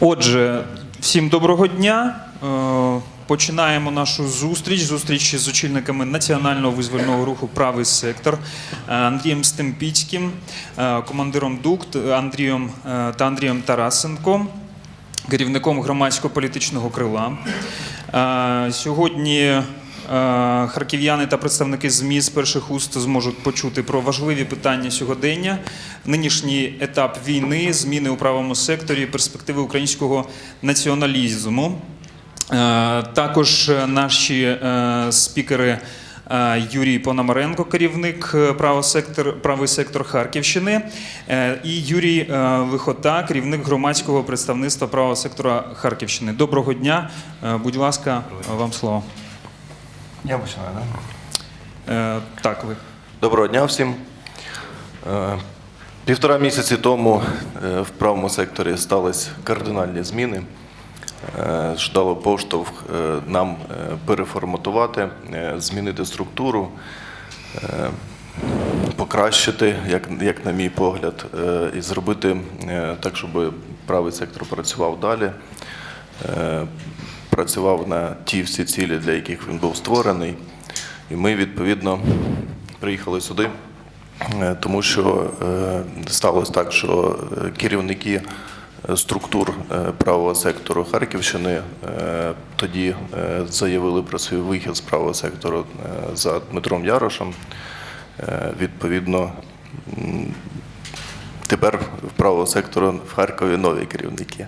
Отже, всім доброго дня. Е, Починаємо нашу зустріч. Зустріч з очільниками національного визвольного руху Правий сектор е, Андрієм Стемпіцьким, е, командиром ДУКТ Андрієм та Андрієм Тарасенком, керівником громадсько-політичного крила. Сьогодні харків'яни та представники ЗМІ з перших уст зможуть почути про важливі питання сьогодення, нинішній етап війни, зміни у правому секторі, перспективи українського націоналізму. Е, Також е, наші е, спікери е, Юрій Пономаренко, керівник е, правого сектор, правий сектор Харківщини, е, і Юрій е, Вихота, керівник громадського представництва правого сектора Харківщини. Доброго дня. Е, Будь ласка, вам слово. Я починаю, так? Е, Так, ви. Доброго дня всім. Е, Півтора місяці тому е, в правому секторі стались кардинальні зміни. Е, що дало поштовх е, нам е, переформатувати, е, змінити структуру, е, покращити, як, як на мій погляд, е, і зробити е, так, щоб правий сектор працював далі, е, працював на ті всі цілі, для яких він був створений. І ми, відповідно, приїхали сюди, е, тому що е, сталося так, що е, керівники структур правого сектору Харківщини тоді заявили про свій вихід з правого сектору за Дмитром Ярошем. Відповідно, Тепер в правого сектору в Харкові нові керівники.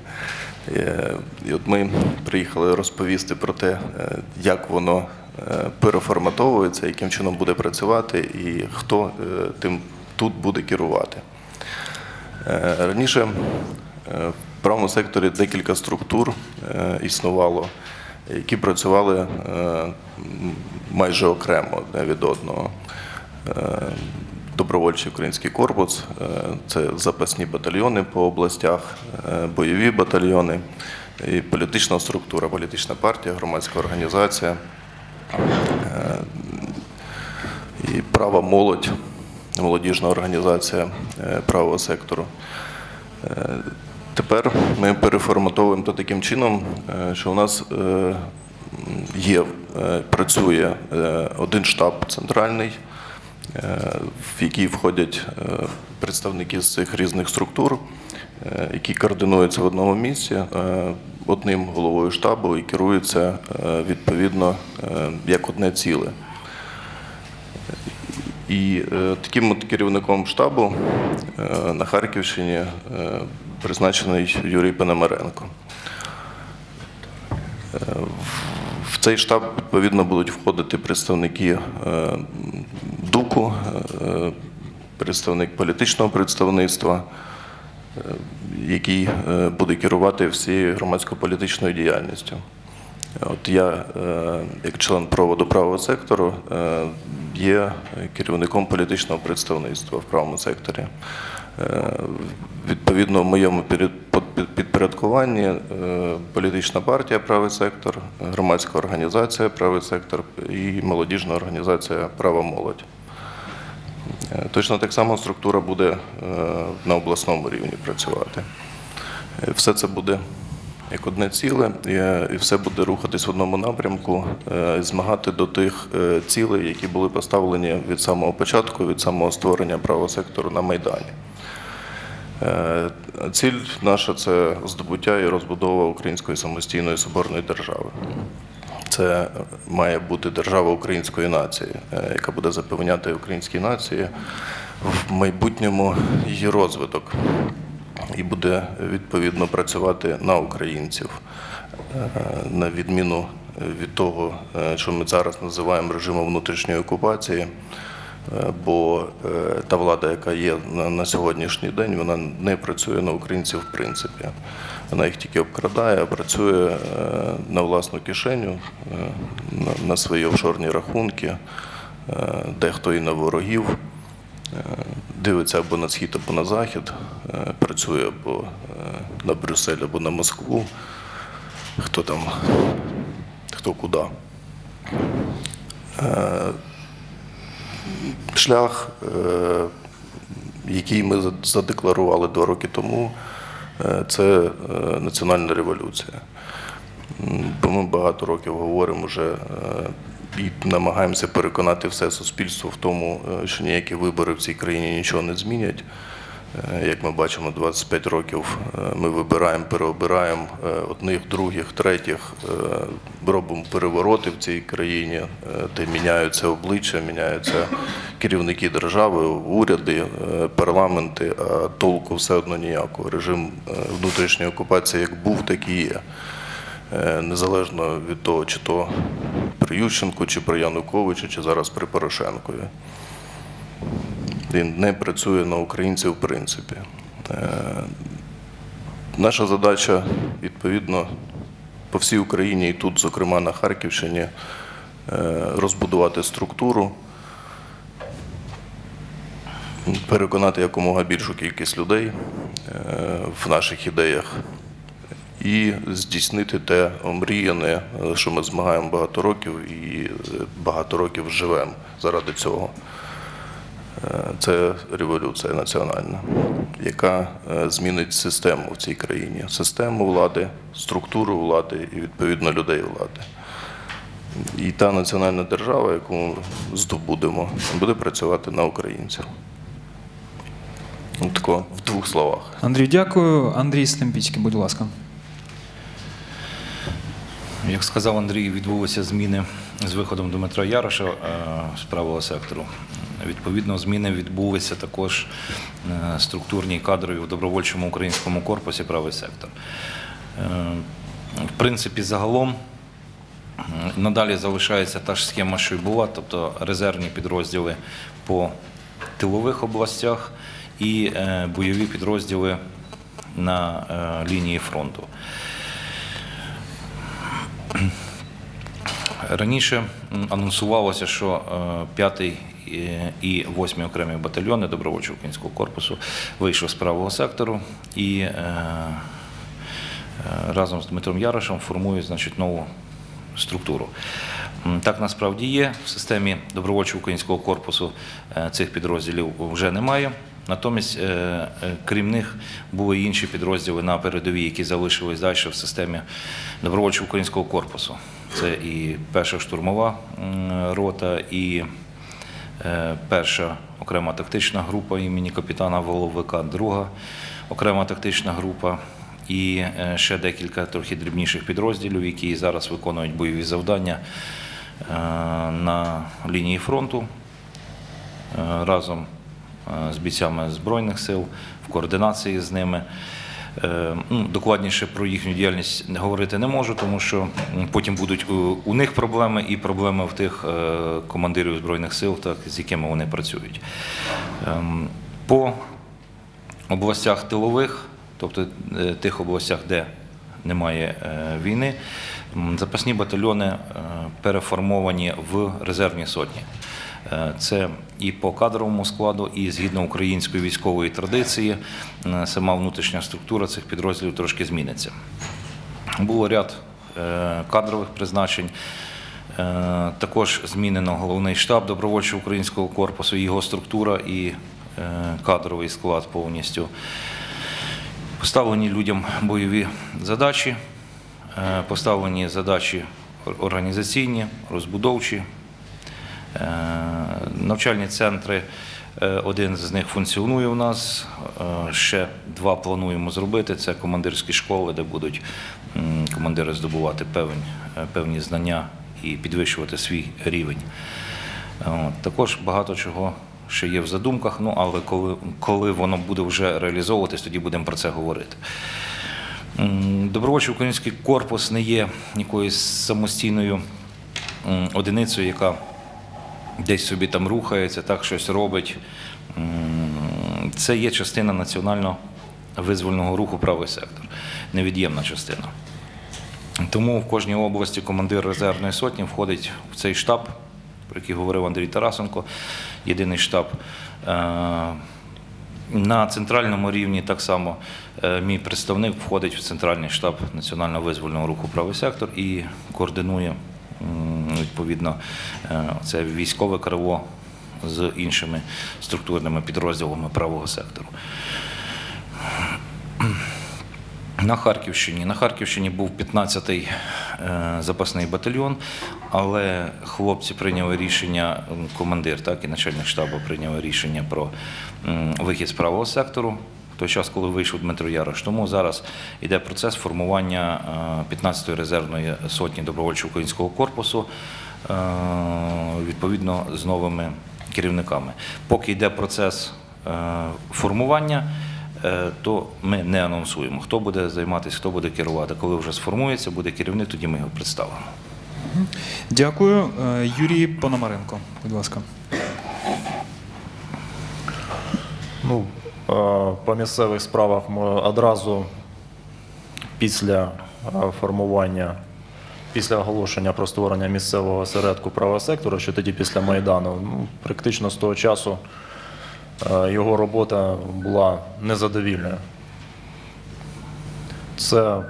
Е, І от ми приїхали розповісти про те, е, як воно е, переформатовується, яким чином буде працювати і хто тим тут буде керувати. Раніше в правому секторі декілька структур існувало, які працювали майже окремо від одного. Добровольчий український корпус е, це запасні батальйони по областях, е, бойові батальйони, і політична структура, політична партія, громадська організація е, і права молодь, молодіжна організація правого сектору. Тепер ми переформатовуємо то таким чином, що у нас є, працює один штаб центральний, в який входять е, представники з цих різних структур, е, які координуються в одному місці е, одним головою штабу і керуються е, відповідно е, як одне ціле. І е, таким от керівником штабу е, на Харківщині е, призначений Юрій Пономаренко. В- цей штаб відповідно будуть входити представники е, ДУКу, е, представник політичного представництва, е, який буде керувати всією громадсько-політичною діяльністю. От я, як член проводу правого сектору, є керівником політичного представництва в правому секторі. Е, Відповідно, в моєму підпорядкуванні е, політична партія Правий сектор, громадська організація Правий сектор і молодіжна організація Права молодь. Е, Точно так само структура буде на обласному рівні працювати. Все це буде як одне ціле, і, все буде рухатись в одному напрямку, змагати до тих цілей, які були поставлені від самого початку, від самого створення правого сектору на Майдані. Е, Ціль наша це здобуття і розбудова української самостійної соборної держави. Це має бути держава української нації, е, яка буде запевняти українській нації в майбутньому її розвиток і буде відповідно працювати на українців, е, на відміну від того, що ми зараз називаємо режимом внутрішньої окупації. Бо е, та влада, яка є на, сьогоднішній день, вона не працює на українців в принципі. Вона їх тільки обкрадає, а працює е, на власну кишеню, е, на, свої офшорні рахунки, дехто і на ворогів. Дивиться або на схід, або на захід, працює або на Брюссель, або на Москву. Хто там, хто куди. Шлях, е, який ми задекларували два роки тому, е, це е, національна революція. Бо ми багато років говоримо вже і намагаємося переконати все суспільство в тому, що ніякі вибори в цій країні нічого не змінять. Е, Як ми бачимо, 25 років е, ми вибираємо, переобираємо е, одних, других, третіх, робимо перевороти в цій країні, де міняються обличчя, міняються керівники держави, уряди, парламенти, а толку все одно ніякого. Режим внутрішньої окупації як був, так і є. Незалежно від того, чи то при Ющенку, чи при Януковичу, чи зараз при Порошенкові. Він не працює на українців в принципі. Е, Наша задача, відповідно, по всій Україні і тут, зокрема на Харківщині, е, розбудувати структуру, переконати якомога більшу кількість людей е, в наших ідеях і здійснити те омріяне, що ми змагаємо багато років і багато років живемо заради цього. Це революція національна, яка е, змінить систему в цій країні, систему влади, структуру влади і відповідно людей влади. І та національна держава, яку ми здобудемо, буде працювати на українців. Тако в двох словах. Андрій, дякую. Андрій Стемпіцький, будь ласка. Як сказав Андрій, відбулися зміни з виходом Дмитра Яроша е, з правого сектору. Відповідно, зміни відбулися також е, структурні і кадрові в добровольчому українському корпусі правий сектор. Е, В принципі, загалом надалі залишається та ж схема, що й була, тобто резервні підрозділи по тилових областях і е, бойові підрозділи на е, лінії фронту. Раніше анонсувалося, що 5-й і 8-й окремі батальйони добровольчого українського корпусу вийшов з правого сектору і е, е, разом з Дмитром Ярошем формують значить, нову структуру. Так насправді є. В системі добровольчого українського корпусу е, цих підрозділів вже немає. Натомість, е, е, крім них, були інші підрозділи на передовій, які залишились далі в системі добровольчого українського корпусу. Це і перша штурмова рота, і е, перша окрема тактична група імені капітана Воловика, друга окрема тактична група і е, ще декілька трохи дрібніших підрозділів, які зараз виконують бойові завдання е, на лінії фронту разом з бійцями Збройних сил в координації з ними. Е, ну, Докладніше про їхню діяльність говорити не можу, тому що потім будуть у, у них проблеми і проблеми в тих е, командирів Збройних сил, так, з якими вони працюють. Ем, По областях тилових, тобто е, тих областях, де немає е, війни, запасні батальйони е, переформовані в резервні сотні. Е, Це і по кадровому складу, і згідно української військової традиції, е, сама внутрішня структура цих підрозділів трошки зміниться. Було ряд е, кадрових призначень. Також змінено головний штаб добровольчого українського корпусу, його структура і кадровий склад повністю. Поставлені людям бойові задачі, поставлені задачі організаційні, розбудовчі. Навчальні центри, е, один з них функціонує у нас, е, ще два плануємо зробити. Це командирські школи, де будуть командири здобувати певні, е, певні знання і підвищувати свій рівень. Також багато чого ще є в задумках, ну але коли, коли воно буде вже реалізовуватись, тоді будемо про це говорити. Добровольчий український корпус не є якоюсь самостійною одиницею, яка десь собі там рухається, так щось робить. Це є частина національно визвольного руху правий сектор, невід'ємна частина. Тому в кожній області командир резервної сотні входить в цей штаб, про який говорив Андрій Тарасенко, єдиний штаб. Е, На центральному рівні так само е, мій представник входить в центральний штаб Національного визвольного руху правий сектор і координує відповідно е, це військове криво з іншими структурними підрозділами правого сектору. На Харківщині. На Харківщині був 15-й е, запасний батальйон, але хлопці прийняли рішення, командир, так і начальник штабу прийняли рішення про вихід з правого сектору. Той час, коли вийшов Дмитро Ярош. Тому зараз йде процес формування е, 15-ї резервної сотні добровольчого українського корпусу е, відповідно з новими керівниками. Поки йде процес е, формування, е, то ми не анонсуємо, хто буде займатися, хто буде керувати. Коли вже сформується, буде керівник, тоді ми його представимо. Дякую. Е, Юрій Пономаренко, будь ласка. Ну, е, по місцевих справах ми одразу після е, формування, після оголошення про створення місцевого осередку правого сектору, що тоді після Майдану, ну, практично з того часу е, його робота була незадовільною. Це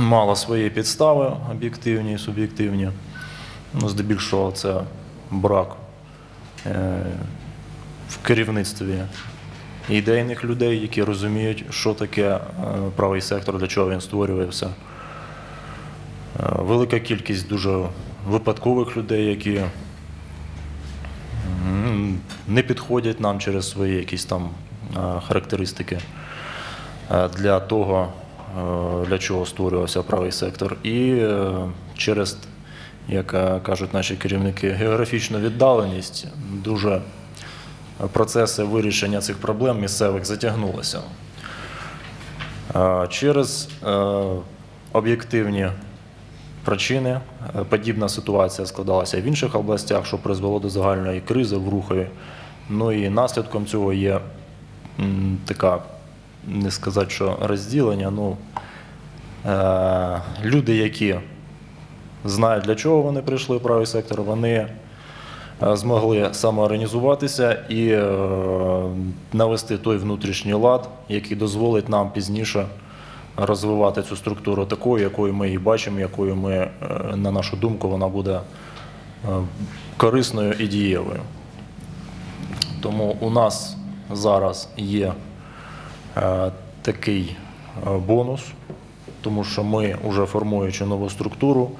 мало свої підстави, об'єктивні і суб'єктивні. Ну, здебільшого це брак е, в керівництві ідейних людей, які розуміють, що таке е, правий сектор, для чого він створювався. Е, Велика кількість дуже випадкових людей, які не підходять нам через свої якісь там е, характеристики для того, для чого створювався правий сектор. І через, як кажуть наші керівники, географічну віддаленість дуже процеси вирішення цих проблем місцевих затягнулися. Через е, об'єктивні причини е, подібна ситуація складалася в інших областях, що призвело до загальної кризи в Рухові. Ну і наслідком цього є така, не сказати, що розділення. Ну, е, люди, які знають, для чого вони прийшли в правий сектор, вони змогли самоорганізуватися і е, навести той внутрішній лад, який дозволить нам пізніше розвивати цю структуру такою, якою ми її бачимо, якою ми, е, на нашу думку, вона буде е, корисною і дієвою. Тому у нас зараз є е, такий е, бонус, тому що ми, вже формуючи нову структуру,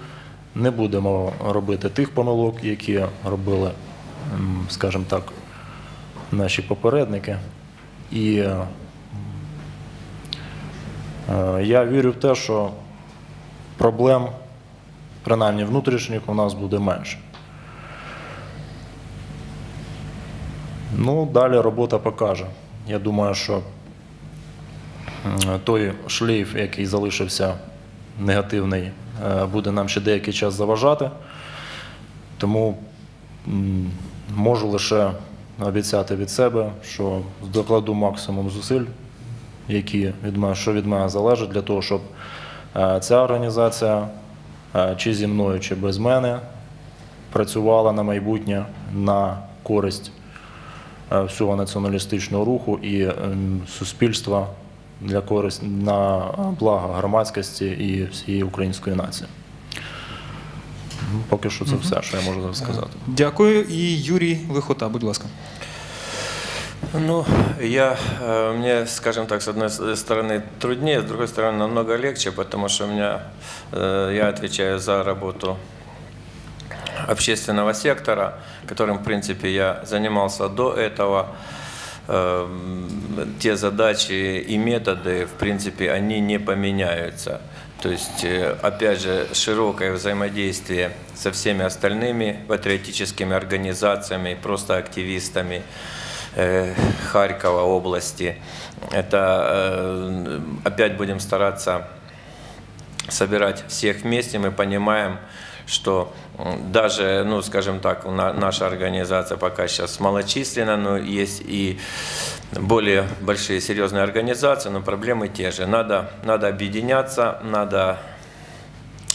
не будемо робити тих помилок, які робили, скажімо так, наші попередники. І е, я вірю в те, що проблем, принаймні внутрішніх, у нас буде менше. Ну, далі робота покаже. Я думаю, що той шлейф, який залишився негативний, буде нам ще деякий час заважати. Тому можу лише обіцяти від себе, що докладу максимум зусиль, які від мене, що від мене залежить, для того, щоб е, ця організація, е, чи зі мною, чи без мене, працювала на майбутнє на користь е, всього націоналістичного руху і ем, суспільства для користь на благо громадськості і всієї української нації. Ну, Поки що це все, що я можу зараз сказати. Дякую. І Юрій Лихота, будь ласка. Ну, я, э, мне, скажем так, с одной с- стороны труднее, с другой стороны намного легче, потому что у меня, э, я отвечаю за работу общественного сектора, которым, в принципе, я занимался до этого. Э, Те задачи и методы, в принципе, они не поменяются. То есть, э, опять же, широкое взаимодействие со всеми остальными патриотическими организациями, просто активистами э, Харькова области. Это э, опять будем стараться собирать всех вместе. Мы понимаем, что даже, ну, скажем так, наша организация пока сейчас малочисленна, но есть и более большие серьезные организации, но проблемы те же. Надо, надо объединяться, надо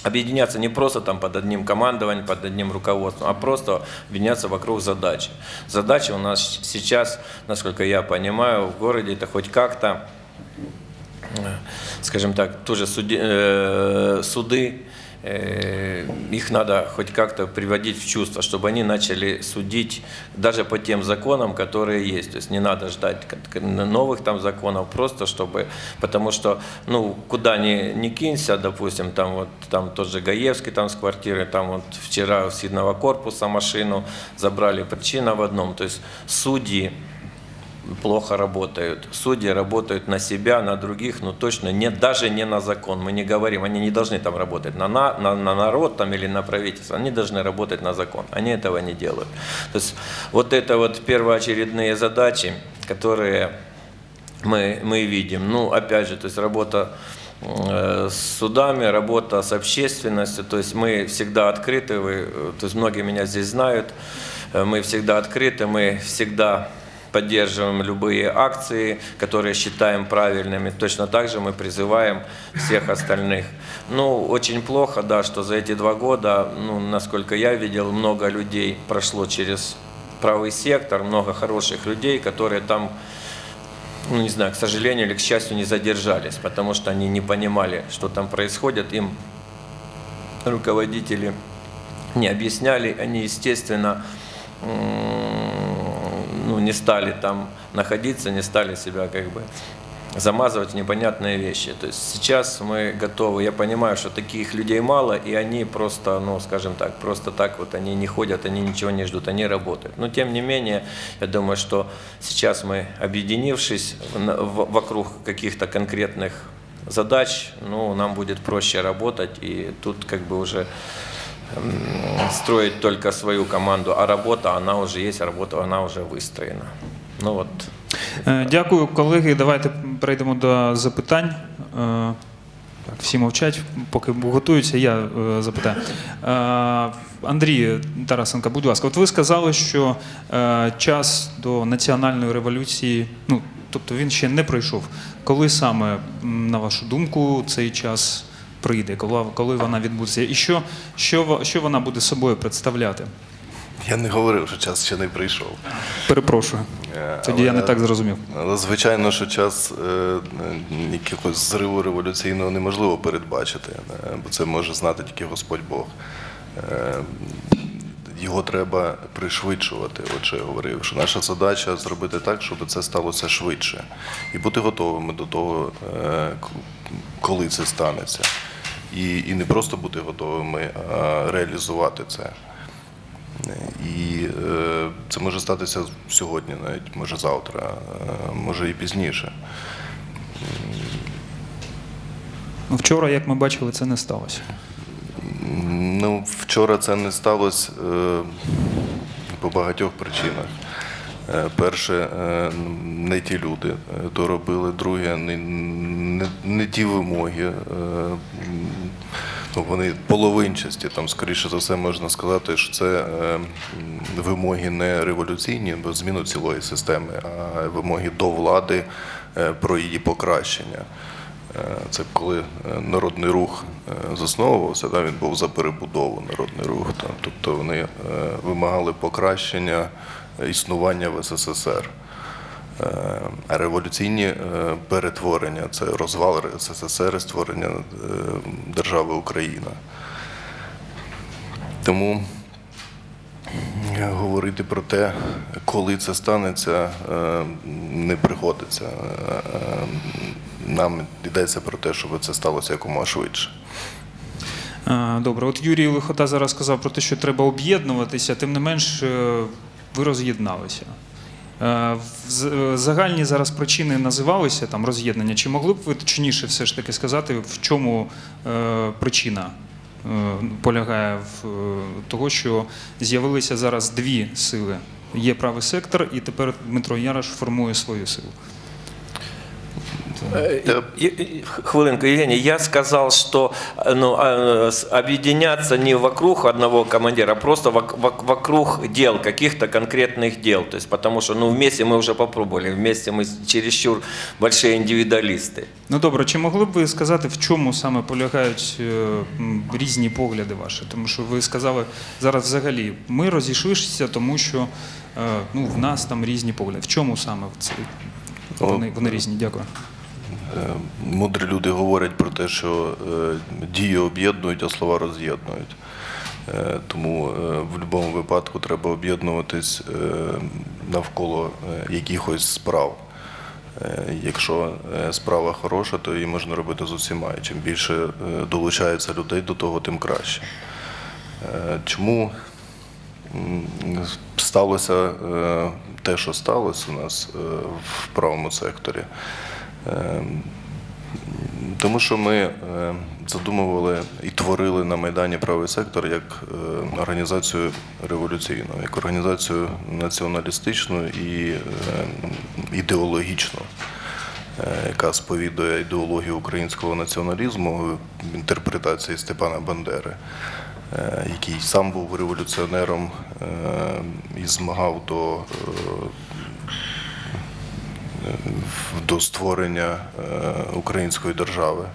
объединяться не просто там под одним командованием, под одним руководством, а просто объединяться вокруг задачи. Задача у нас сейчас, насколько я понимаю, в городе это хоть как-то э, скажем так, тоже суди- э, суды их надо хоть как-то приводить в чувство, чтобы они начали судить даже по тем законам, которые есть. То есть не надо ждать новых там законов, просто чтобы, потому что, ну, куда ни, ни кинься, допустим, там вот, там тот же Гаевский там с квартиры, там вот вчера с Сидного корпуса машину забрали, причина в одном, то есть судьи, плохо работают. Судьи работают на себя, на других, но точно не, даже не на закон. Мы не говорим, они не должны там работать на, на, на, на народ там, или на правительство. Они должны работать на закон. Они этого не делают. То есть вот это вот первоочередные задачи, которые мы, мы видим. Ну, опять же, то есть работа э, с судами, работа с общественностью, то есть мы всегда открыты, вы, э, то есть многие меня здесь знают, Э, мы всегда открыты, мы всегда поддерживаем любые акции, которые считаем правильными. Точно так же мы призываем всех остальных. Ну, очень плохо, да, что за эти два года, ну, насколько я видел, много людей прошло через правый сектор, много хороших людей, которые там ну, не знаю, к сожалению или к счастью, не задержались, потому что они не понимали, что там происходит. Им руководители не объясняли, они, естественно, ну, не стали там находиться, не стали себя как бы замазывать непонятные вещи. То есть сейчас мы готовы, я понимаю, что таких людей мало, и они просто, ну, скажем так, просто так вот они не ходят, они ничего не ждут, они работают. Но тем не менее, я думаю, что сейчас мы, объединившись вокруг каких-то конкретных задач, ну, нам будет проще работать, и тут как бы уже строить только свою команду, а работа, она уже есть, работа, она уже выстроена. Ну вот, Е, Дякую, колеги. Давайте перейдемо до запитань. Е, Так, всі мовчать, поки готуються, я е, запитаю. Андрій Тарасенко, будь ласка, от ви сказали, що е, час до національної революції, ну тобто він ще не пройшов. Коли саме, на вашу думку, цей час прийде? Коли, коли вона відбудеться? І що, що, що вона буде собою представляти? Я не говорив, що час ще не прийшов. Перепрошую. Е, Тоді я не так зрозумів. Але звичайно, що час е, якогось зриву революційного неможливо передбачити, е, бо це може знати тільки Господь Бог. Е, Його треба пришвидшувати. От що я говорив, що наша задача зробити так, щоб це сталося швидше, і бути готовими до того, е, коли це станеться. І, і не просто бути готовими, а реалізувати це. І е, це може статися сьогодні, навіть може завтра, е, може і пізніше. Ну, Вчора, як ми бачили, це не сталося. Ну, вчора це не сталося е, по багатьох причинах. Е, Перше, е, не ті люди е, то робили. Друге, не, не, не ті вимоги. Ну, вони половинчасті. Там, скоріше за все, можна сказати, що це вимоги не революційні, бо зміну цілої системи, а вимоги до влади про її покращення. Це коли народний рух засновувався, да, він був за перебудову народний рух. Та, тобто вони вимагали покращення існування в СССР. Е, революційні е, перетворення це розвал СССР і створення е, держави Україна. Тому е, говорити про те, коли це станеться, е, не приходиться. Е, е, Нам йдеться про те, щоб це сталося якомога швидше. Е, Добре, от Юрій Лихота зараз сказав про те, що треба об'єднуватися, тим не менш, е, ви роз'єдналися. Е, е, Загальні зараз причини називалися там роз'єднання. Чи могли б ви точніше все ж таки сказати, в чому е, причина полягає в того, що з'явилися зараз дві сили? Є правий сектор, і тепер Дмитро Ярош формує свою силу. Э, и- и- Хвилинку, Евгений, я сказал, что э, ну, э, с- объединяться не вокруг одного командира, а просто вок- вок- вокруг дел, каких-то конкретных дел. То есть, потому что ну, вместе мы уже попробовали, вместе мы чересчур большие индивидуалисты. Ну добре, чи могли б ви сказати, в чому саме полягають е, м, різні погляди ваші? Тому що ви сказали зараз взагалі, ми розійшлися, тому що е, ну, в нас там різні погляди. В чому саме в цей? О, Вони, вони різні, дякую. мудрі люди говорять про те, що е, дії об'єднують, а слова роз'єднують. Е, Тому е, в будь-якому випадку треба об'єднуватись е, навколо е, якихось справ. Е, Якщо е, справа хороша, то її можна робити з усіма. І чим більше е, долучається людей до того, тим краще. Е, Чому сталося е, те, що сталося у нас е, в правому секторі? Е, Тому що ми е, задумували і творили на Майдані правий сектор як е, організацію революційну, як організацію націоналістичну і е, ідеологічну, яка сповідує ідеологію українського націоналізму в інтерпретації Степана Бандери, який сам був революціонером і змагав до до створення е, української держави.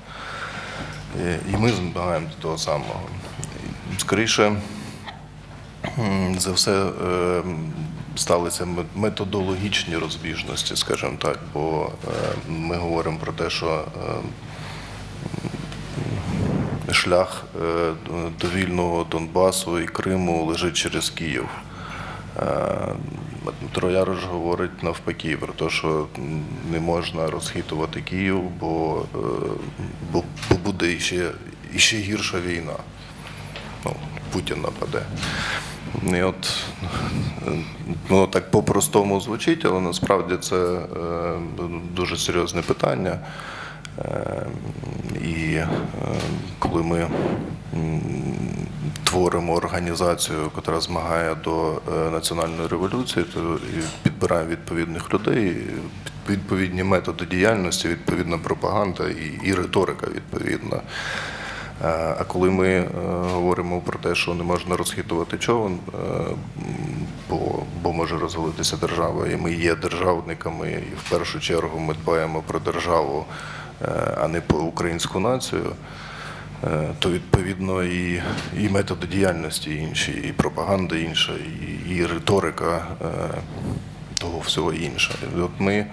Е, І ми змагаємо до того самого. Скоріше за все е, сталися методологічні розбіжності, скажімо так, бо ми говоримо про те, що шлях до вільного Донбасу і Криму лежить через Київ. Дмитро Ярош говорить навпаки про те, що не можна розхитувати Київ, бо, е, бо, бо буде іще, іще гірша війна. Ну, Путін нападе. І от воно так по-простому звучить, але насправді це е, дуже серйозне питання. Е, І е, коли ми творимо організацію, яка змагає до е, національної революції, то підбираємо відповідних людей, відповідні методи діяльності, відповідна пропаганда і, і риторика відповідна. Е, А коли ми е, говоримо про те, що не можна розхитувати човен, бо, бо може розвалитися держава, і ми є державниками, і в першу чергу ми дбаємо про державу, а не про українську націю, е, то відповідно і, і методи діяльності інші, і пропаганда інша, і, і риторика е, того всього інша. От ми,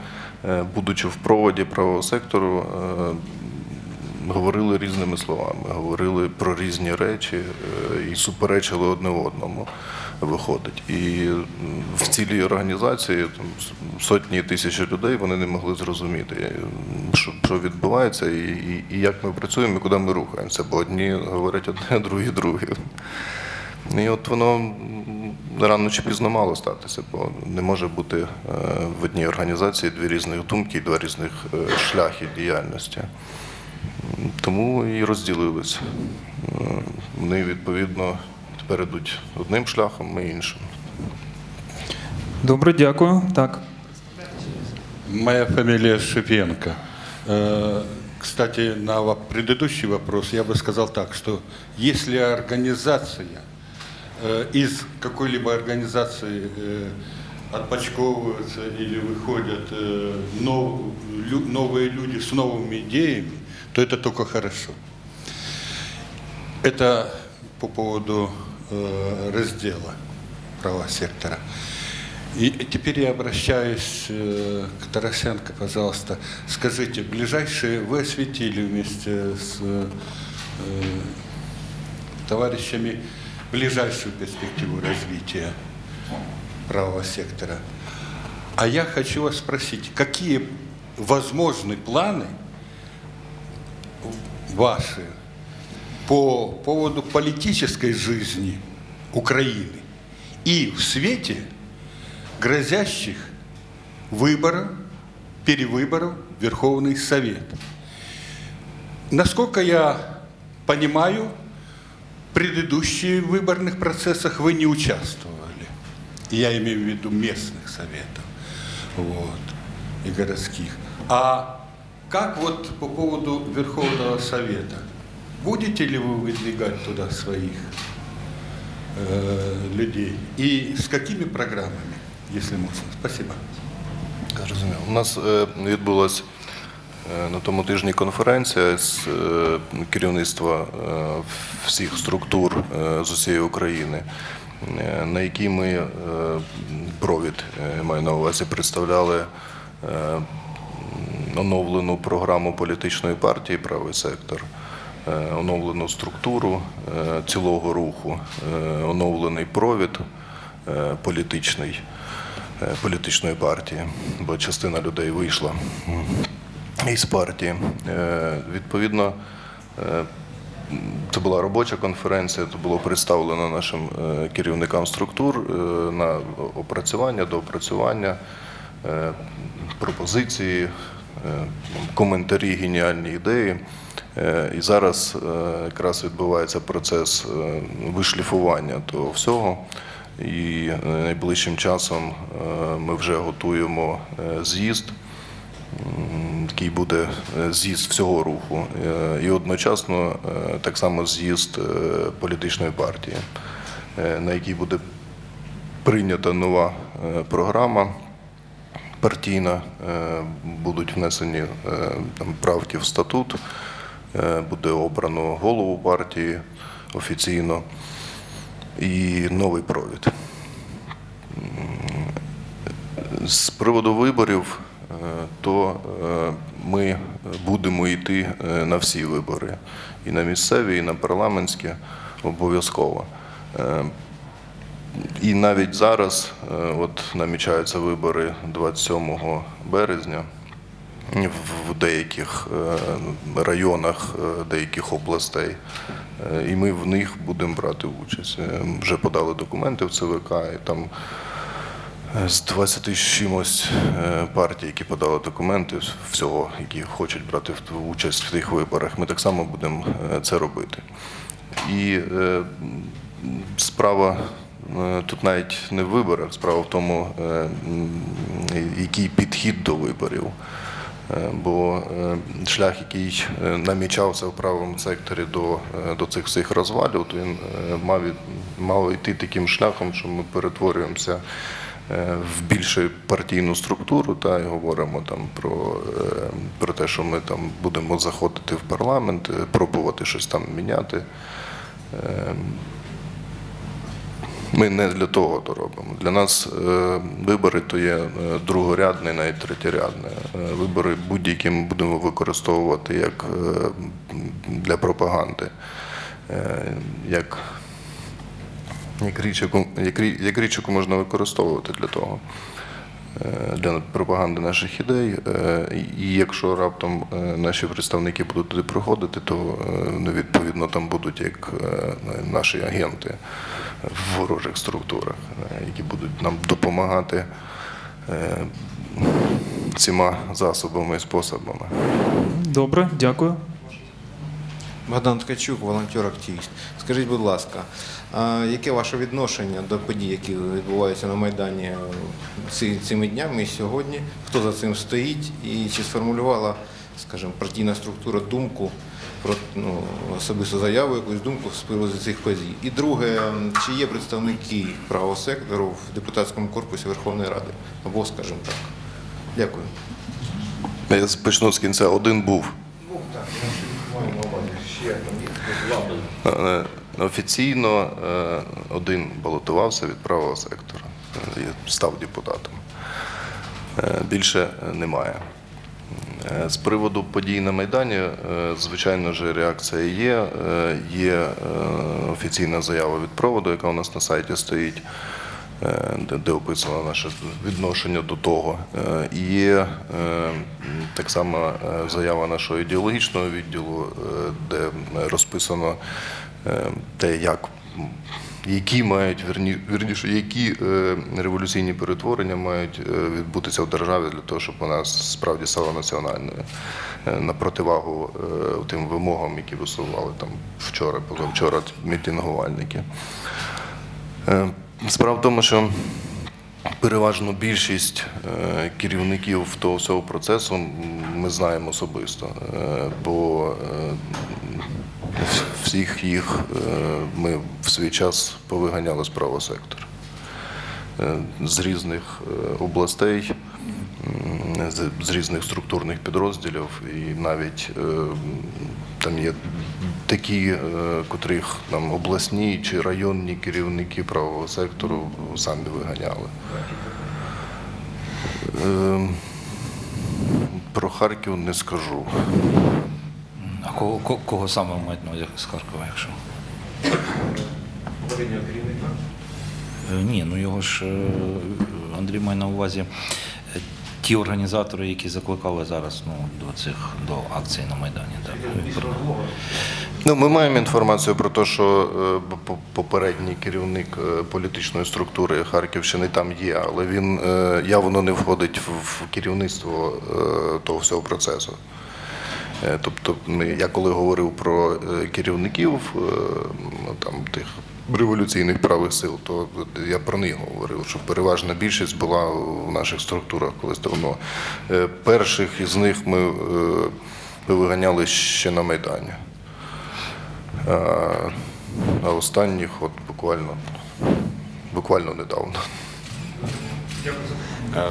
е, будучи в проводі правого сектору, говорили різними словами, говорили про різні речі е, і суперечили одне одному. Виходить. І в цілій організації там, сотні тисячі людей вони не могли зрозуміти, е, що, що відбувається, і, і, і як ми працюємо, і куди ми рухаємося. Бо одні говорять одне, другі друге. І от воно рано чи пізно мало статися, бо не може бути е, в одній організації дві різних думки, і два різних шляхи діяльності. Тому і розділились. Е, Вони відповідно тепер йдуть одним шляхом, ми іншим. Добре, дякую. Так. Моя фамилия Шипенко. Э, Кстати, на во- предыдущий вопрос я бы сказал так, что если организация э, из какой-либо организации э, отпочковываются или выходят э, нов- лю- новые люди с новыми идеями, то это только хорошо. Это по поводу э, раздела права сектора. И теперь я обращаюсь э, к Тарасенко, пожалуйста. Скажите, ближайшие вы осветили вместе с э, товарищами ближайшую перспективу развития правого сектора. А я хочу вас спросить, какие возможны планы ваши по поводу политической жизни Украины и в свете грозящих выборов, перевыборов Верховный Совет. Насколько я понимаю, в предыдущих выборных процессах вы не участвовали. Я имею в виду местных советов вот, и городских. А как вот по поводу Верховного Совета? Будете ли вы выдвигать туда своих э, людей? И с какими программами, если можно? Спасибо. Зрозуміло. У нас е, відбулася е, на тому тижні конференція з е, керівництва е, всіх структур е, з усієї України, е, на якій ми е, провід е, маю на увазі представляли е, оновлену програму політичної партії Правий сектор, е, оновлену структуру е, цілого руху, е, оновлений провід політичний, політичної партії, бо частина людей вийшла із партії. Відповідно, це була робоча конференція, це було представлено нашим керівникам структур на опрацювання, доопрацювання, пропозиції, е, коментарі, геніальні ідеї. Е, І зараз е, якраз відбувається процес е, вишліфування того всього. І е, найближчим часом е, ми вже готуємо е, з'їзд який буде е, з'їзд всього руху, е, і одночасно е, так само з'їзд е, політичної партії, е, на якій буде прийнята нова е, програма партійна, е, будуть внесені е, там, правки в статут, е, буде обрано голову партії офіційно і новий провід. З приводу виборів, то ми будемо йти на всі вибори, і на місцеві, і на парламентські обов'язково. І навіть зараз, е, от намічаються вибори 27 березня в- деяких е, районах е, деяких областей, і ми в них будемо брати участь. Вже подали документи в ЦВК, і там з 20 чимось партій, які подали документи, всього, які хочуть брати участь в тих виборах, ми так само будемо це робити. І справа тут навіть не в виборах, справа в тому, е, який підхід до виборів. Е, Бо е, шлях, який е, намічався в правому секторі до, е, до цих всіх розвалів, то він е, мав, мав йти таким шляхом, що ми перетворюємося е, в більше партійну структуру та і говоримо там про, е, про те, що ми там будемо заходити в парламент, е, пробувати щось там міняти. Ми не для того то робимо. Для нас е, вибори то є е, другорядне, навіть третєрядне. Е, Вибори будь-які ми будемо використовувати як для пропаганди, як, як, річ, яку, як, як річ, яку можна використовувати для того. Для пропаганди наших ідей, і- якщо раптом наші представники будуть туди приходити, то е, відповідно там будуть як наші агенти в ворожих структурах, е, які будуть нам допомагати е, всіма засобами і способами. Добре, дякую. Богдан Ткачук, волонтер-активіст. Скажіть, будь ласка, яке ваше відношення до подій, які відбуваються на Майдані е, цими днями і сьогодні? Хто за цим стоїть? І чи сформулювала, скажімо, партійна структура думку про ну, особисту заяву, якусь думку з приводу цих подій? І друге, чи є представники правого сектору в депутатському корпусі Верховної Ради? Або, скажімо так. Дякую. Я почну з кінця. Один був. Е, Офіційно е, один балотувався від правого сектора став депутатом. Е, Більше немає. Е, З приводу подій на Майдані, е, звичайно ж, реакція є. Е, Є офіційна заява від проводу, яка у нас на сайті стоїть, де, описано наше відношення до того. Є так само заява нашого ідеологічного відділу, де розписано те, як які мають верні, верніше, які е, революційні перетворення мають е, відбутися в державі для того, щоб вона справді стала національною е, на противагу е, тим вимогам, які висували там вчора, позавчора мітингувальники. Е, Справа в тому, що переважну більшість е, керівників того всього процесу ми знаємо особисто, е, бо е, всіх їх ми в свій час повиганяли з правого сектора з різних областей, з, з різних структурних підрозділів, і навіть е, там є такі, е, котрих там обласні чи районні керівники правого сектору самі виганяли. Е, Про Харків не скажу. А кого, кого, кого саме маєте на з Харкова, якщо? Е, Ні, ну його ж Андрій має на увазі ті організатори, які закликали зараз ну, до цих до акцій на Майдані. Так. Ну, ми маємо інформацію про те, що е, по- попередній керівник е, політичної структури Харківщини там є, але він е, явно не входить в керівництво того всього процесу. Е, Тобто, я коли говорив про е, керівників е, ну, там, тих революційних правих сил, то я про них говорив, що переважна більшість була в наших структурах колись давно. Перших із них ми, виганяли ще на Майдані. А останніх от буквально, буквально недавно. А,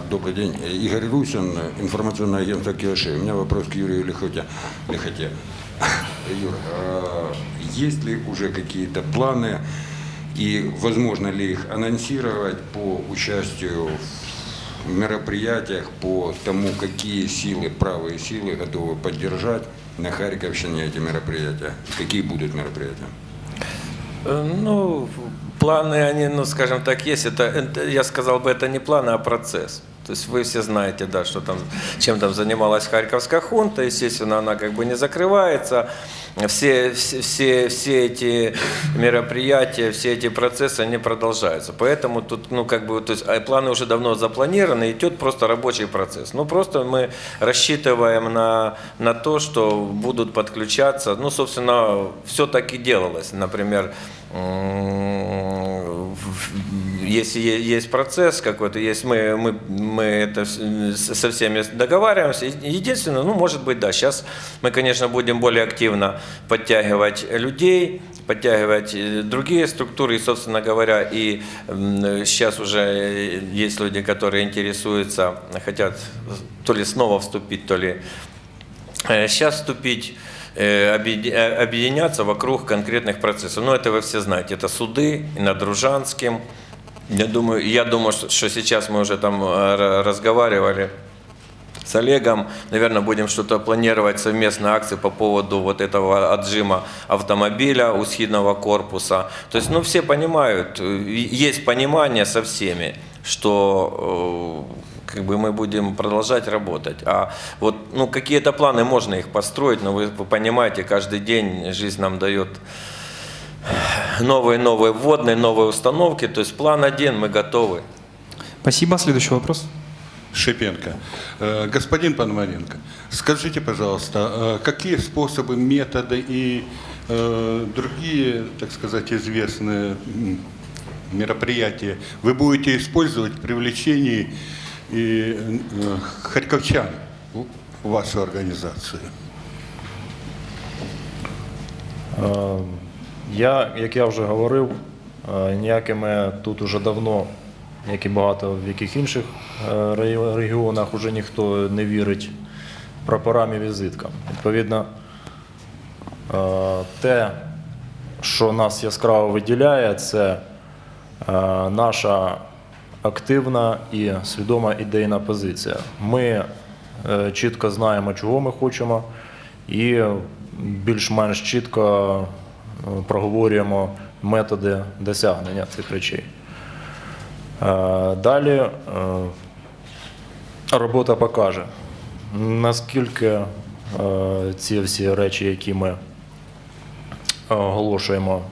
Добрый день. Игорь Русин, информационное агентство КИОШи. У меня вопрос к Юрию Лихоте. Лихоте. Юр, а есть ли уже какие-то планы и возможно ли их анонсировать по участию в мероприятиях, по тому, какие силы, правые силы готовы поддержать на Харьковщине эти мероприятия? Какие будут мероприятия? Э, Ну, планы, они, ну, скажем так, есть. Это, это, я сказал бы, это не планы, а процесс. То есть вы все знаете, да, что там, чем там занималась Харьковская хунта. Естественно, она как бы не закрывается. Все, все, все, все эти мероприятия, все эти процессы, они продолжаются. Поэтому тут, ну, как бы, то есть, а планы уже давно запланированы, идет просто рабочий процесс. Ну, просто мы рассчитываем на, на то, что будут подключаться. Ну, собственно, все так и делалось. Например, если есть процесс какой-то, есть мы, мы, мы это со всеми договариваемся. Единственное, ну, может быть, да, сейчас мы, конечно, будем более активно подтягивать людей, подтягивать э, другие структуры, и, собственно говоря, и сейчас уже э, есть люди, которые интересуются, хотят то ли снова вступить, то ли сейчас вступить, э, э, объединяться вокруг конкретных процессов. Ну, это вы все знаете. Это суды и над Дружанским. Я думаю, я думаю, что сейчас мы уже там э, ра- разговаривали с Олегом. Наверное, будем что-то планировать, совместные акции по поводу вот этого отжима автомобиля у схидного корпуса. То есть, ну, все понимают, э, есть понимание со всеми, что э, как бы мы будем продолжать работать. А вот ну, какие-то планы можно их построить, но вы понимаете, каждый день жизнь нам дает новые новые вводные, новые установки. То есть план один, мы готовы. Спасибо. Следующий вопрос. Шипенко. Э, Господин Пономаренко, скажите, пожалуйста, э, какие способы, методы и э, другие, так сказать, известные мероприятия вы будете использовать в привлечении и, харьковчан в в вашу организацию? Я, як я вже говорив, е, ніякими тут уже давно, як і багато в яких інших е, регіонах, уже ніхто не вірить прапорам і візиткам. Відповідно, е, те, що нас яскраво виділяє, це наша активна і свідома ідейна позиція. Ми чітко знаємо, чого ми хочемо, і більш-менш чітко проговорюємо методи досягнення цих речей. Е, Далі е, робота покаже, наскільки е, ці всі речі, які ми оголошуємо,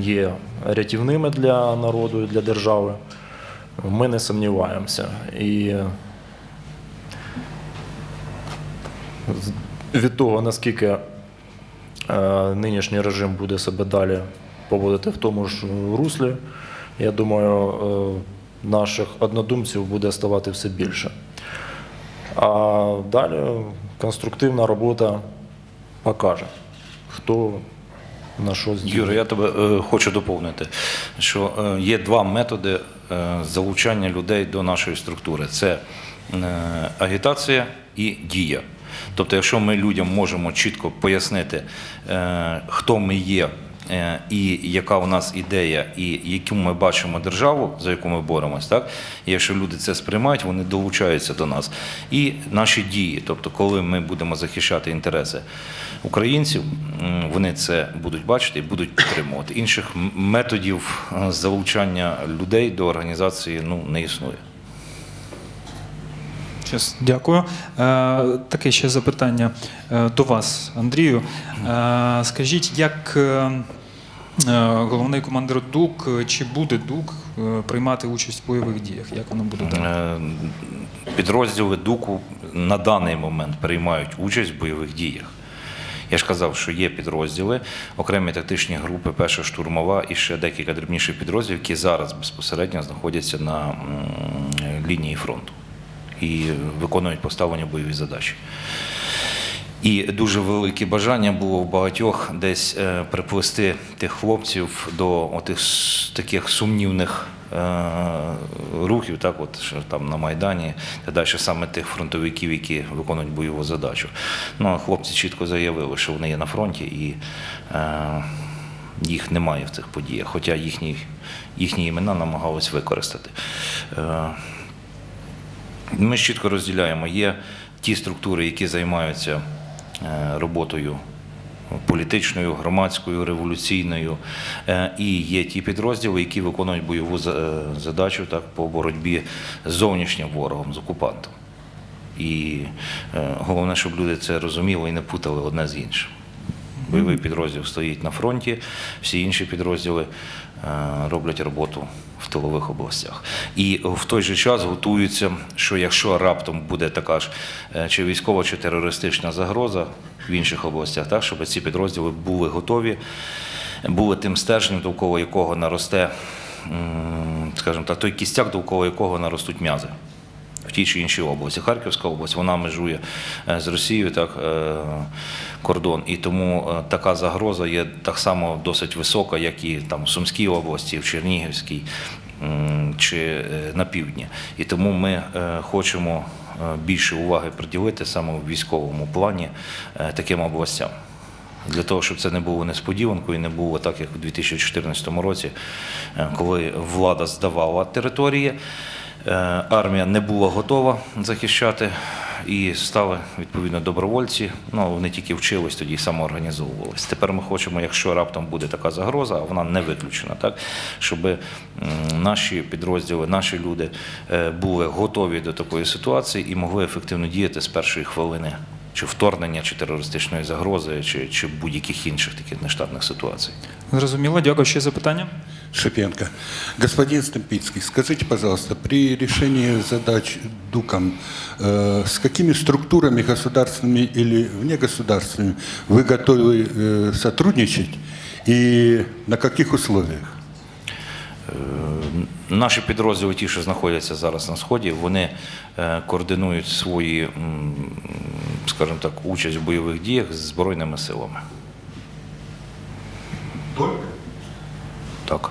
є рятівними для народу і для держави. Ми не сумніваємося. І від того, наскільки е, нинішній режим буде себе далі поводити в тому ж руслі, я думаю, е, наших однодумців буде ставати все більше. А далі конструктивна робота покаже, хто на що здібний. Юра, я тебе е, хочу доповнити, що е, є два методи е, залучання людей до нашої структури: це е, агітація і дія. Тобто, якщо ми людям можемо чітко пояснити, е, хто ми є е, і яка у нас ідея, і яку ми бачимо державу, за яку ми боремось, так і якщо люди це сприймають, вони долучаються до нас. І наші дії, тобто, коли ми будемо захищати інтереси українців, вони це будуть бачити і будуть підтримувати. Інших методів е, залучання людей до організації ну не існує. Щас, дякую. Е, таке ще запитання е, до вас, Андрію. Е, скажіть, як головний командир ДУК, чи буде ДУК приймати участь в бойових діях? Як воно буде далі? Підрозділи ДУКу на даний момент приймають участь в бойових діях. Я ж казав, що є підрозділи, окремі тактичні групи, перша штурмова і ще декілька дрібніших підрозділів, які зараз безпосередньо знаходяться на лінії фронту і виконують поставлені бойові задачі. І дуже велике бажання було в багатьох десь е, приплести тих хлопців до отих таких сумнівних е, рухів, так от що там на Майдані, та далі саме тих фронтовиків, які виконують бойову задачу. Ну а хлопці чітко заявили, що вони є на фронті і е, їх немає в цих подіях, хоча їхні, їхні імена намагались використати. Е, ми чітко розділяємо. Є ті структури, які займаються е, роботою політичною, громадською, революційною, е, і є ті підрозділи, які виконують бойову е, задачу так, по боротьбі з зовнішнім ворогом, з окупантом. І головне, щоб люди це розуміли і не путали одне з іншим. Бойовий підрозділ стоїть на фронті, всі інші підрозділи роблять роботу в тилових областях. І в той же час готуються, що якщо раптом буде така ж е, чи військова, чи терористична загроза в інших областях, так, щоб ці підрозділи були готові, були тим стержнем, довкола якого наросте, скажімо так, той кістяк, довкола якого наростуть м'язи в тій чи іншій області. Харківська область вона межує е, з Росією так, е, кордон, і тому е, така загроза є так само досить висока, як і там в Сумській області, в Чернігівській чи на півдні. І тому ми хочемо більше уваги приділити саме в військовому плані таким областям. Для того, щоб це не було несподіванкою, і не було так, як у 2014 році, коли влада здавала території, армія не була готова захищати, і стали відповідно добровольці. Ну вони тільки вчились тоді і самоорганізовувались. Тепер ми хочемо, якщо раптом буде така загроза, а вона не виключена, так щоб наші підрозділи, наші люди е, були готові до такої ситуації і могли ефективно діяти з першої хвилини чи вторгнення, чи терористичної загрози, чи, чи будь-яких інших таких нештатних ситуацій. Зрозуміло, дякую. Ще запитання? Шипенко. Господин Стемпицкий, скажите, пожалуйста, при решении задач ДУКом, э, с какими структурами государственными или внегосударственными вы готовы э, сотрудничать и на каких условиях? Наші підрозділи, ті, що знаходяться зараз на сході, вони е, координують свої, скажімо так, участь в бойових діях з збройними силами. Так.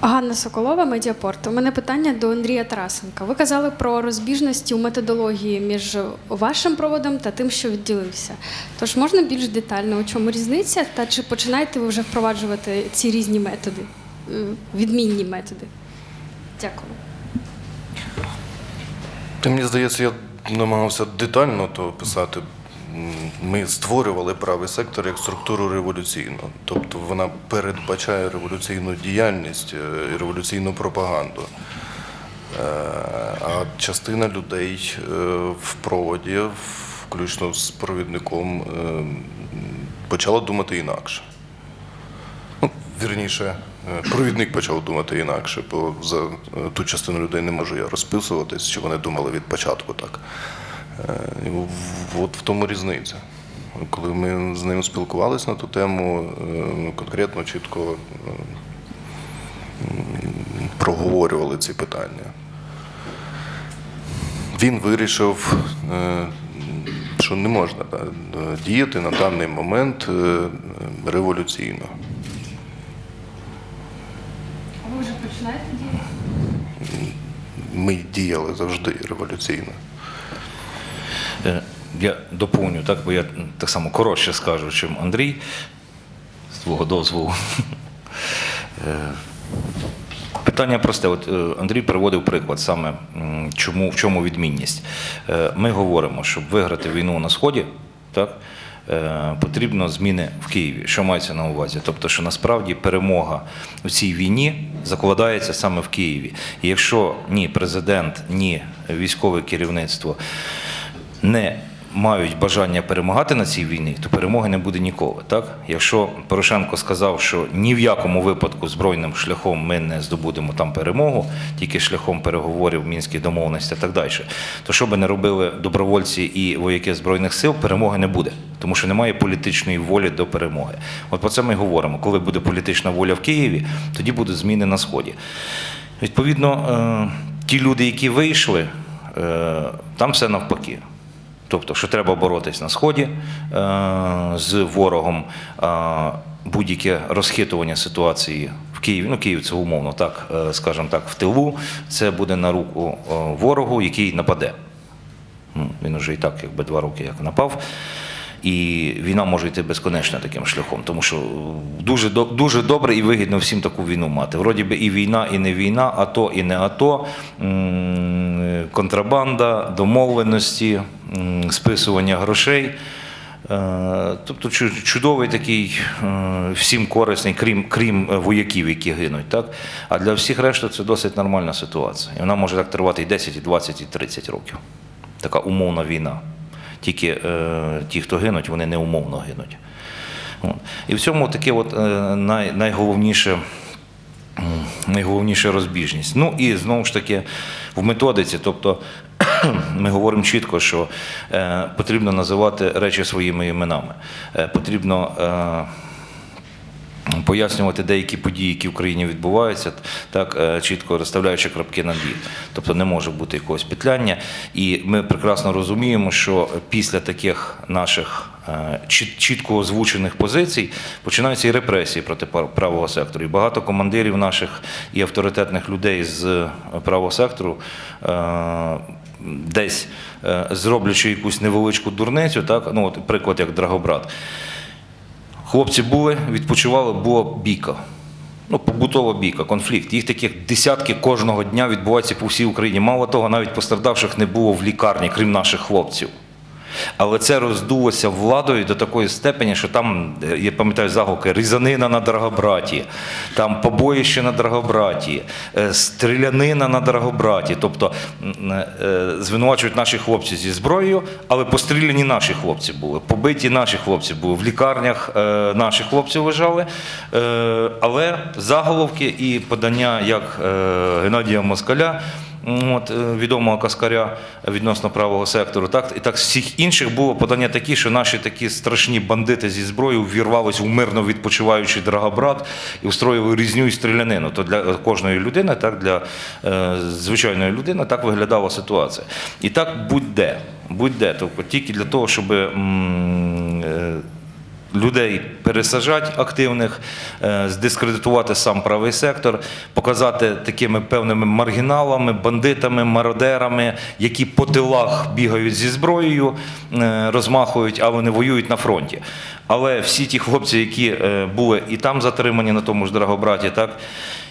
Ганна Соколова, Медіапорт. У мене питання до Андрія Тарасенка. Ви казали про розбіжності у методології між вашим проводом та тим, що відділився. Тож можна більш детально, у чому різниця, та чи починаєте ви вже впроваджувати ці різні методи, е, відмінні методи? Дякую. Та мені здається, я намагався детально то писати. Ми створювали правий сектор як структуру революційну. Тобто вона передбачає революційну діяльність е, і революційну пропаганду. Е, А частина людей е, в проводі, включно з провідником, почала думати інакше. Ну, вірніше, провідник почав думати інакше, бо за ту частину людей не можу я розписуватись, що вони думали від початку так. Е, От в тому різниця. Коли ми з ним спілкувалися на ту тему, е, конкретно чітко е, проговорювали ці питання. Він вирішив, що не можна діяти на даний момент революційно. А ви вже починаєте діяти? Ми діяли завжди революційно. Е, Я доповню, так, бо я так само коротше скажу, чим Андрій. з твого дозволу. Е, Питання просте. От е, Андрій приводив приклад саме, чому, в чому відмінність. Ми говоримо, щоб виграти війну на Сході, так, потрібно зміни в Києві. Що мається на увазі? Тобто, що насправді перемога в цій війні закладається саме в Києві. І якщо ні президент, ні військове керівництво не мають бажання перемагати на цій війні, то перемоги не буде ніколи. Так? Якщо Порошенко сказав, що ні в якому випадку збройним шляхом ми не здобудемо там перемогу, тільки шляхом переговорів, мінських домовленостей так далі, то що би не робили добровольці і вояки Збройних сил, перемоги не буде, тому що немає політичної волі до перемоги. От про це ми говоримо. Коли буде політична воля в Києві, тоді будуть зміни на Сході. Відповідно, е, ті люди, які вийшли, е, там все навпаки. Тобто, що треба боротись на сході е, з ворогом, е, будь-яке розхитування ситуації в Києві. Ну, Київ це умовно так, е, скажімо так, в тилу. Це буде на руку ворогу, який нападе. Ну, Він уже і так, якби два роки як напав. І війна може йти безконечно таким шляхом, тому що дуже, дуже добре і вигідно всім таку війну мати. Вроді би і війна, і не війна, АТО і не АТО, контрабанда, домовленості, списування грошей. Е, Тобто чудовий такий, е, всім корисний, крім, крім вояків, які гинуть. Так? А для всіх решти це досить нормальна ситуація. І вона може так тривати і 10, і 20, і 30 років. Така умовна війна. Тільки е, ті, хто гинуть, вони не умовно гинуть. І в цьому таке от, е, най, найголовніше. Найголовніша розбіжність. Ну і знову ж таки в методиці, тобто ми говоримо чітко, що е, потрібно називати речі своїми іменами. Е, потрібно е, пояснювати деякі події, які в країні відбуваються, так е, чітко розставляючи крапки над «і». Тобто не може бути якогось петляння. І ми прекрасно розуміємо, що після таких наших е, чітко озвучених позицій починаються і репресії проти правого сектору. І багато командирів наших і авторитетних людей з е, правого сектору. Десь зроблячи якусь невеличку дурницю, так ну от приклад як Драгобрат. Хлопці були, відпочивали, була бійка. Ну, побутова бійка, конфлікт. Їх таких десятки кожного дня відбуваються по всій Україні. Мало того, навіть постраждавших не було в лікарні, крім наших хлопців. Але це роздулося владою до такої степені, що там, е, я пам'ятаю заголовки, різанина на Драгобраті, там побоїще на Драгобраті, е, стрілянина на Драгобраті. Тобто е, звинувачують наші хлопці зі зброєю, але постріляні наші хлопці були, побиті наші хлопці були, в лікарнях наші хлопці лежали. Але заголовки і подання як Геннадія Москаля. От, е, відомого каскаря відносно правого сектору. Так, і так з всіх інших було подання такі, що наші такі страшні бандити зі зброєю ввірвалися у мирно відпочиваючий Драгобрат і устроїли різню і стрілянину. То для кожної людини, так для е, звичайної людини, так виглядала ситуація. І так будь-де. Будь-де. Тобто тільки для того, щоб. м, е, людей пересаджати активних, е, здискредитувати сам правий сектор, показати такими певними маргіналами, бандитами, мародерами, які по тилах бігають зі зброєю, е, розмахують, а вони воюють на фронті. Але всі ті хлопці, які е, були і там затримані на тому ж Драгобраті, так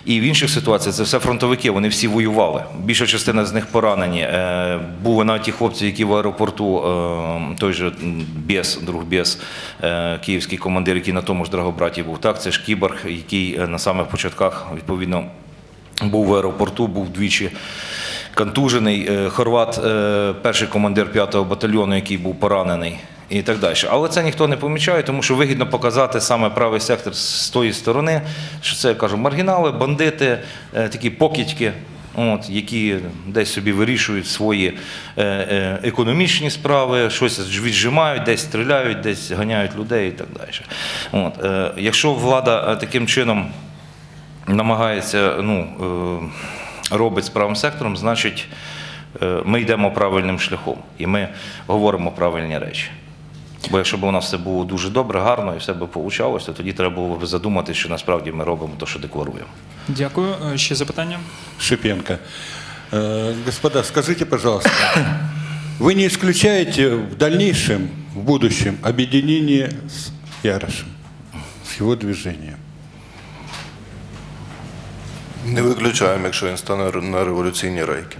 і в інших ситуаціях це все фронтовики, вони всі воювали. Більша частина з них поранені. Е, Були навіть ті хлопці, які в аеропорту, е, той же Бєс, друг Бєс, е, київський командир, який на тому ж Драгобраті був. Так, це ж кіборг, який на самих початках відповідно був в аеропорту, був двічі контужений. Е, Хорват, е, перший командир 5-го батальйону, який був поранений. І так далі. Але це ніхто не помічає, тому що вигідно показати саме правий сектор з тої сторони, що це я кажу, маргінали, бандити, е, такі покидьки, от, які десь собі вирішують свої економічні справи, щось віджимають, десь стріляють, десь ганяють людей і так далі. От, якщо влада таким чином намагається, ну, робить з правим сектором, значить е, ми йдемо правильним шляхом і ми говоримо правильні речі. Бо якщо б у нас все було дуже добре, гарно і все б вийшло, то тоді треба було б задуматися, що насправді ми робимо те, що декларуємо. Дякую. Е, Ще запитання? Шипенко. Э, Господа, скажите, пожалуйста, вы не исключаете в дальнейшем, в будущем, объединение с Ярошем? с его движением. Не виключаємо, якщо він стане на революційні рейки.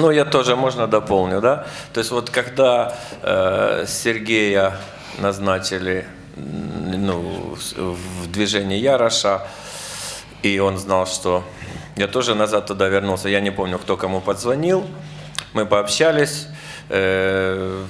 Ну, я тоже, можно дополню, да? То есть вот когда э, Сергея назначили м, ну, с- в движение Яроша, и он знал, что я тоже назад туда вернулся, я не помню, кто кому подзвонил, мы пообщались, э,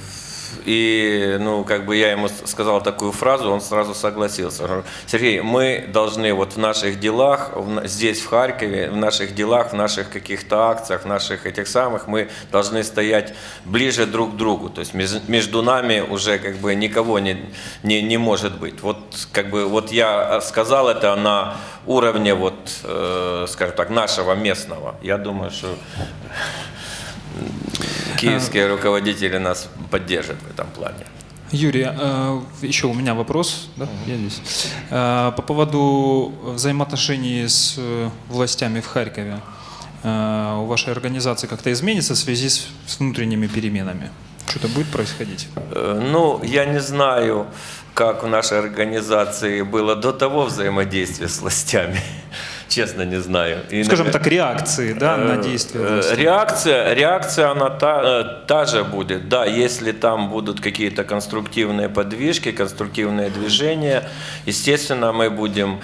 и, ну, как бы я ему сказал такую фразу, он сразу согласился. Сергей, мы должны вот в наших делах, здесь, в Харькове, в наших делах, в наших каких-то акциях, в наших этих самых, мы должны стоять ближе друг к другу. То есть меж- между нами уже как бы никого не, не, не может быть. Вот как бы вот я сказал это на уровне вот, э, скажем так, нашего местного. Я думаю, что киевские руководители нас поддержат в этом плане. Юрий, э, еще у меня вопрос. Да? Я здесь. Э, По поводу взаимоотношений с э, властями в Харькове. Э, У вашей организации как-то изменится в связи с внутренними переменами? Что-то будет происходить? Э, Ну, я не знаю, как в нашей организации было до того взаимодействия с властями. Честно, не знаю. И, Скажем навер- так, реакции да, на Э, действия э, власти. Реакция, реакция она та, э, та же будет. Да, если там будут какие-то конструктивные подвижки, конструктивные движения, естественно, мы будем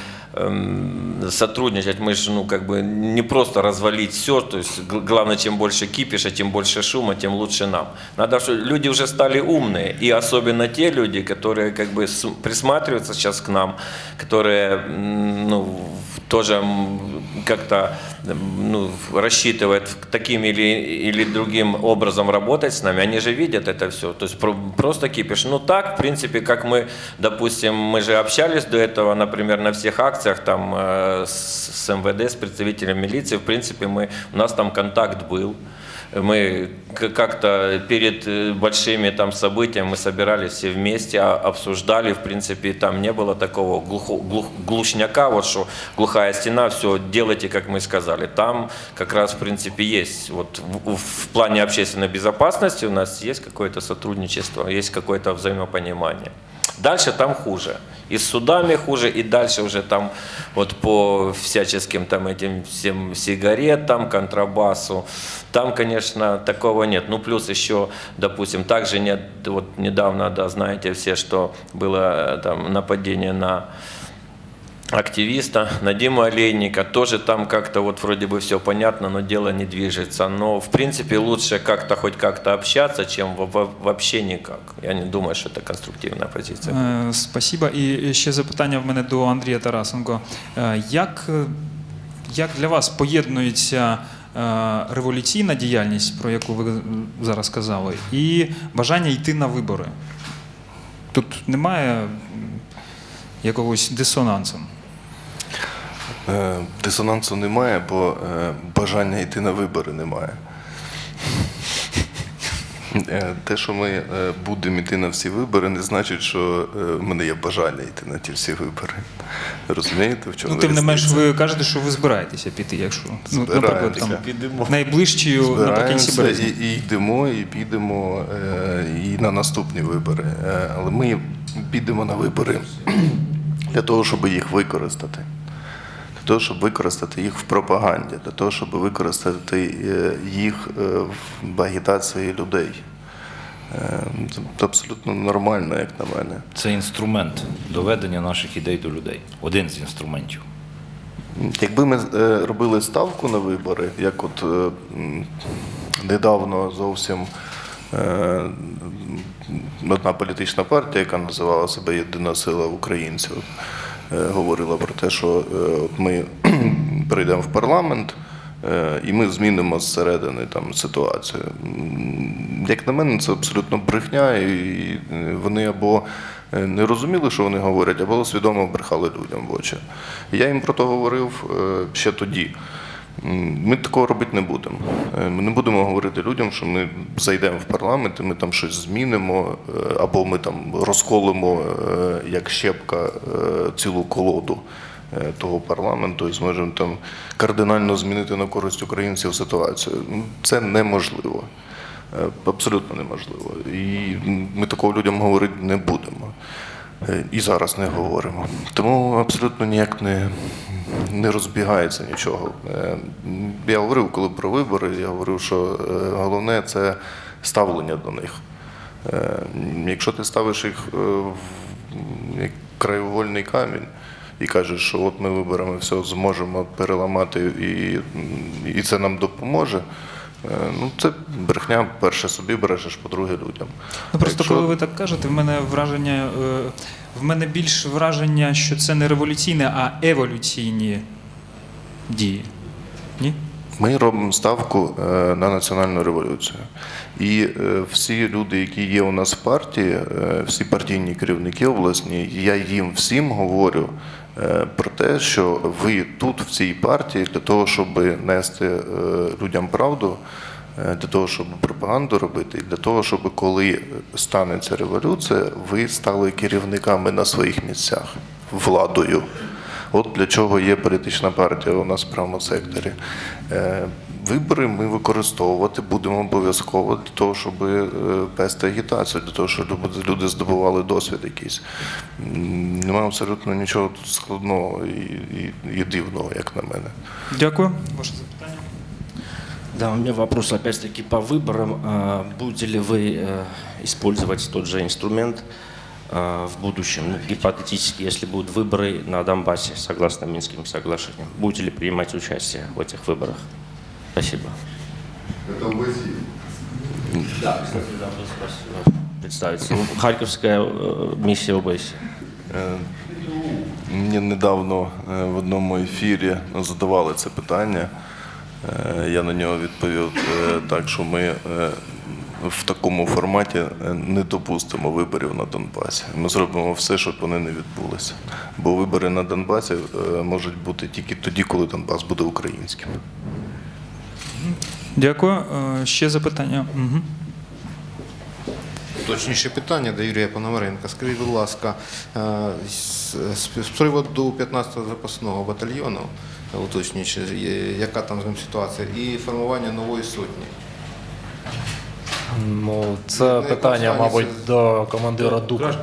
сотрудничать. Мы же, ну, как бы не просто развалить все. То есть главное, чем больше кипиша, тем больше шума, тем лучше нам. Надо, что люди уже стали умные. И особенно те люди, которые как бы присматриваются сейчас к нам, которые, ну, тоже как-то ну, рассчитывают таким или, или другим образом работать с нами, они же видят это все. То есть про- просто кипиш. Ну так, в принципе, как мы, допустим, мы же общались до этого, например, на всех акциях там э, с, МВД, с представителем милиции, в принципе, мы, у нас там контакт был. Мы как-то перед э, большими там событиями мы собирались все вместе, а- обсуждали, в принципе, там не было такого глухо- глух- глушняка, вот что глухая стена, все делайте, как мы сказали. Там как раз, в принципе, есть, вот в, в плане общественной безопасности у нас есть какое-то сотрудничество, есть какое-то взаимопонимание. Дальше там хуже. И с судами хуже, и дальше уже там вот по всяческим там этим всем сигаретам, контрабасу. Там, конечно, такого нет. Ну, плюс еще, допустим, также нет, вот недавно, да, знаете все, что было э, там нападение на активиста, на Диму Олейника, тоже там как-то вот вроде бы все понятно, но дело не движется. Но в принципе лучше как-то хоть как-то общаться, чем во- во- вообще никак. Я не думаю, что это конструктивная позиция. Е, Спасибо. І ще запитання в мене до Андрія Тарасенко. Е, Як, як для вас поєднується е, революційна діяльність, про яку ви зараз сказали, і бажання йти на вибори? Тут немає якогось дисонансу. Е, Дисонансу немає, бо е, бажання йти на вибори немає. Е, Те, що ми будемо йти на всі вибори, не значить, що в мене є бажання йти на ті всі вибори. Розумієте, в чому Ну, тим не менш, ви кажете, що ви збираєтеся піти, якщо ну, наприклад, там, Збираємося. найближчою наприкінці березня. і, і йдемо, і підемо і на наступні вибори. Але ми підемо на вибори для того, щоб їх використати. Для того, щоб використати їх в пропаганді, для того, щоб використати е, їх е, в агітації людей. Е, Це абсолютно нормально, як на мене. Це інструмент доведення наших ідей до людей. Один з інструментів. Якби ми робили ставку на вибори, як от недавно зовсім одна політична партія, яка називала себе Єдина сила українців, говорила про те, що е, от ми прийдемо в парламент. е, І ми змінимо зсередини там ситуацію. Як на мене, це абсолютно брехня, і е, вони або е, не розуміли, що вони говорять, або свідомо брехали людям в очі. Я їм про це говорив е, ще тоді. Ми такого робити не будемо. Е, Ми не будемо говорити людям, що ми зайдемо в парламент і ми там щось змінимо, е, або ми там розколимо е, як щепка цілу колоду того парламенту і зможемо там кардинально змінити на користь українців ситуацію. Це неможливо. Абсолютно неможливо. І ми такого людям говорити не будемо. і зараз не говоримо. Тому абсолютно ніяк не, не розбігається нічого. Е, Я говорив, коли про вибори, я говорив, що е, головне це ставлення до них. Е, Якщо ти ставиш їх в як краєвольний камінь і кажеш, що от ми виберемо все, зможемо переламати і, і це нам допоможе. Ну, це брехня, перше собі бережеш, по-друге, людям. Ну просто Якщо- коли ви так кажете, в мене враження, в мене більш враження, що це не революційне, а еволюційні дії. Ні? Ми робимо ставку е, на національну революцію. І е, всі люди, які є у нас в партії, е, всі партійні керівники обласні, я їм всім говорю про те, що ви тут, в цій партії, для того, щоб нести людям правду, для того, щоб пропаганду робити, і для того, щоб коли станеться революція, ви стали керівниками на своїх місцях, владою. От для чого є політична партія у нас в правому секторі. Е, Вибори ми використовувати будемо обов'язково для того, щоб е, вести агітацію, для того, щоб люди- здобували досвід якийсь. Немає абсолютно нічого тут складного і, і, і дивного, як на мене. Дякую. Ваше запитання. Да, у меня вопрос опять-таки по выборам. А, Будете ли вы э, использовать тот же инструмент а, в будущем, ну, гипотетически, если будут выборы на Донбассе, согласно Минским соглашениям? Будете ли принимать участие в этих выборах? Спасибо. Да, кстати, да, вот спасибо. Представиться. Ну, Харьковская э, миссия ОБСЕ. Е, Мені недавно е, в одному ефірі задавали це питання. Е, Я на нього відповів е, так, що ми е, в такому форматі не допустимо виборів на Донбасі. Ми зробимо все, щоб вони не відбулися. Бо вибори на Донбасі можуть бути тільки тоді, коли Донбас буде українським. Дякую. Ще запитання. Угу. Точніше питання до Юрія Пономаренка. Скажіть, будь ласка, з, приводу 15-го запасного батальйону, уточнюючи, яка там з ним ситуація, і формування нової сотні. Ну, це На питання, якому мабуть, стані до командира ДУКа.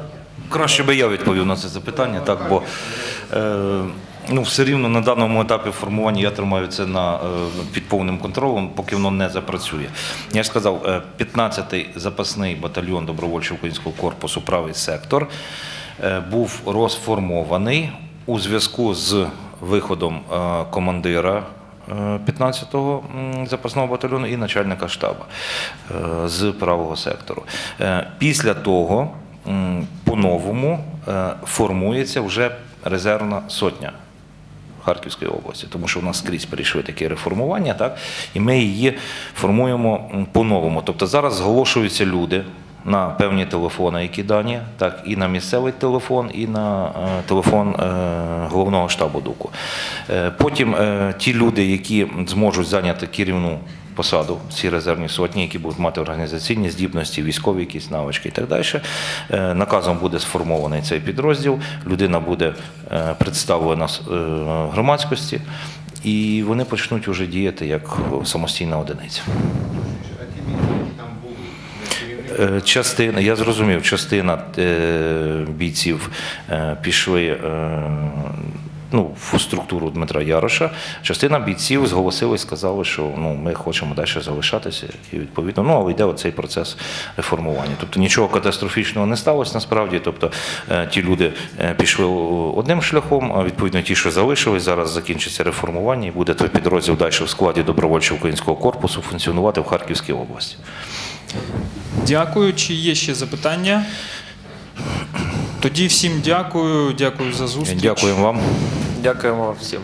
Краще би я відповів на це запитання, так, бо е, ну, все рівно на даному етапі формування я тримаю це на, е, під повним контролем, поки воно не запрацює. Я ж сказав, е, 15-й запасний батальйон добровольчого українського корпусу правий сектор е, був розформований у зв'язку з виходом е, командира е, 15-го запасного батальйону і начальника штабу е, з правого сектору. Е, Після того по-новому е, формується вже резервна сотня. Харківської області, тому що в нас скрізь перейшли такі реформування, так і ми її формуємо по-новому. Тобто зараз зголошуються люди на певні телефони, які дані, так і на місцевий телефон, і на е, телефон е, головного штабу ДУКу. Е, потім ті люди, які зможуть зайняти керівну посаду, ці резервні сотні, які будуть мати організаційні здібності, військові якісь навички і так далі. Наказом буде сформований цей підрозділ, людина буде представлена громадськості, і вони почнуть вже діяти як самостійна одиниця. Е, Частина, я зрозумів, частина е, бійців е, пішли ну, в структуру Дмитра Яроша. Частина бійців зголосили і сказали, що ну, ми хочемо далі залишатися. І відповідно, ну, але йде оцей процес реформування. Тобто нічого катастрофічного не сталося насправді. Тобто ті люди пішли одним шляхом, а відповідно ті, що залишились, зараз закінчиться реформування і буде той підрозділ далі в складі добровольчого українського корпусу функціонувати в Харківській області. Дякую. Чи є ще запитання? Тоді всім дякую. Дякую за зустріч. Дякуємо вам. Дякуємо всім.